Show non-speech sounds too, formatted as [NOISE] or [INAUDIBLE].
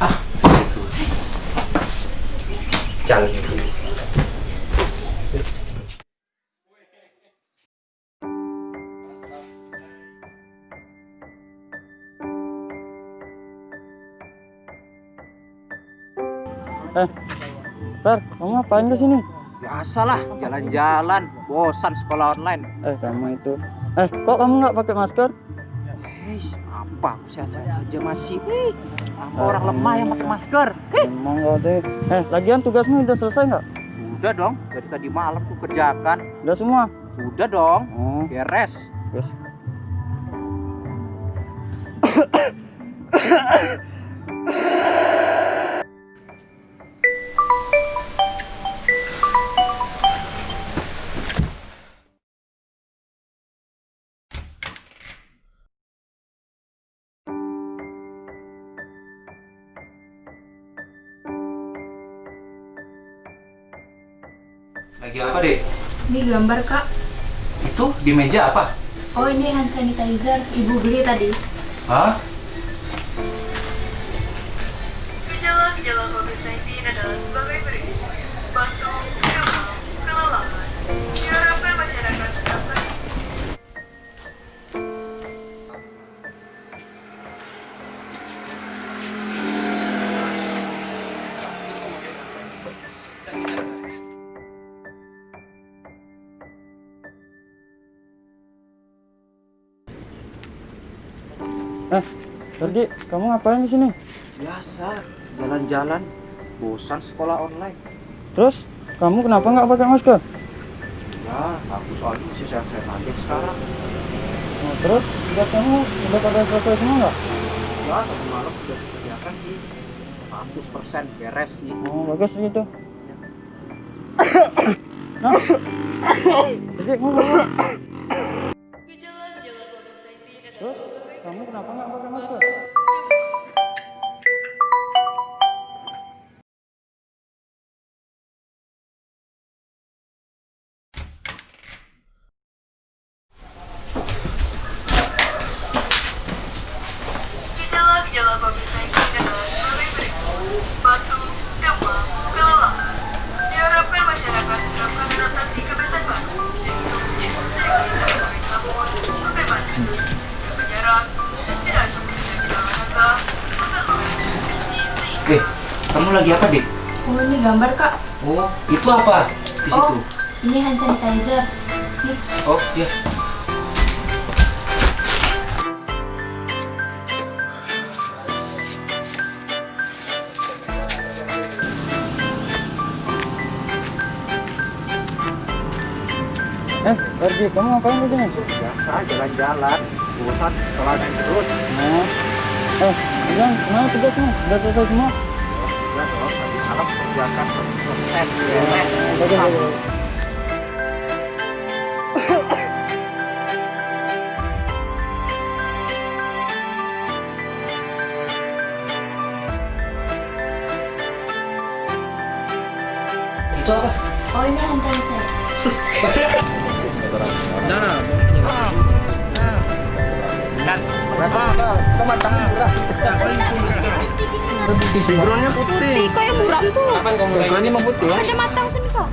Ah, itu. Eh, Fer, kamu ngapain ke sini? Biasalah, jalan-jalan, bosan sekolah online. Eh, kamu itu. Eh, kok kamu nggak pakai masker? Hei, apa? Aku sehat-sehat aja masih. Apa orang lemah yang pakai masker? Emang kau deh. Eh, lagian tugasmu udah selesai nggak? Sudah dong, dari tadi malam aku kerjakan. Udah semua? Sudah dong, Oh, beres. guys. [COUGHS] Lagi apa, Dek? Ini gambar kak. Itu di meja apa? Oh ini hand sanitizer. Ibu beli tadi. Hah? Eh, Ferdi, kamu ngapain di sini? Biasa, jalan-jalan, bosan sekolah online. Terus, kamu kenapa nggak pakai masker? Ya, aku soalnya masih sehat-sehat aja sekarang. Nah, terus, tugas kamu udah pada selesai semua nggak? Ya, tadi malam sudah kerjakan sih. 100% beres sih. Oh, bagus gitu. [COUGHS] nah, [COUGHS] jadi ngomong. Gejala-gejala COVID-19 adalah Terus, kamu kenapa nggak pakai masker? Kamu lagi apa, Dek? Oh ini gambar kak. Oh, itu apa? Di situ. Oh ini hand sanitizer. Nih. Oh, iya. Eh, Ferdi, kamu ngapain di sini? Biasa, jalan-jalan, bosan online terus. Nah, eh, bilang, mana tugasmu? Udah selesai semua? Ya dong, tadi malam kerjakan 100% beres. Bagus, bagus. Itu apa? Oh ini hand sanitizer. Backgroundnya putih. Kok yang buram tuh? Backgroundnya emang putih. Kacamata sini kak.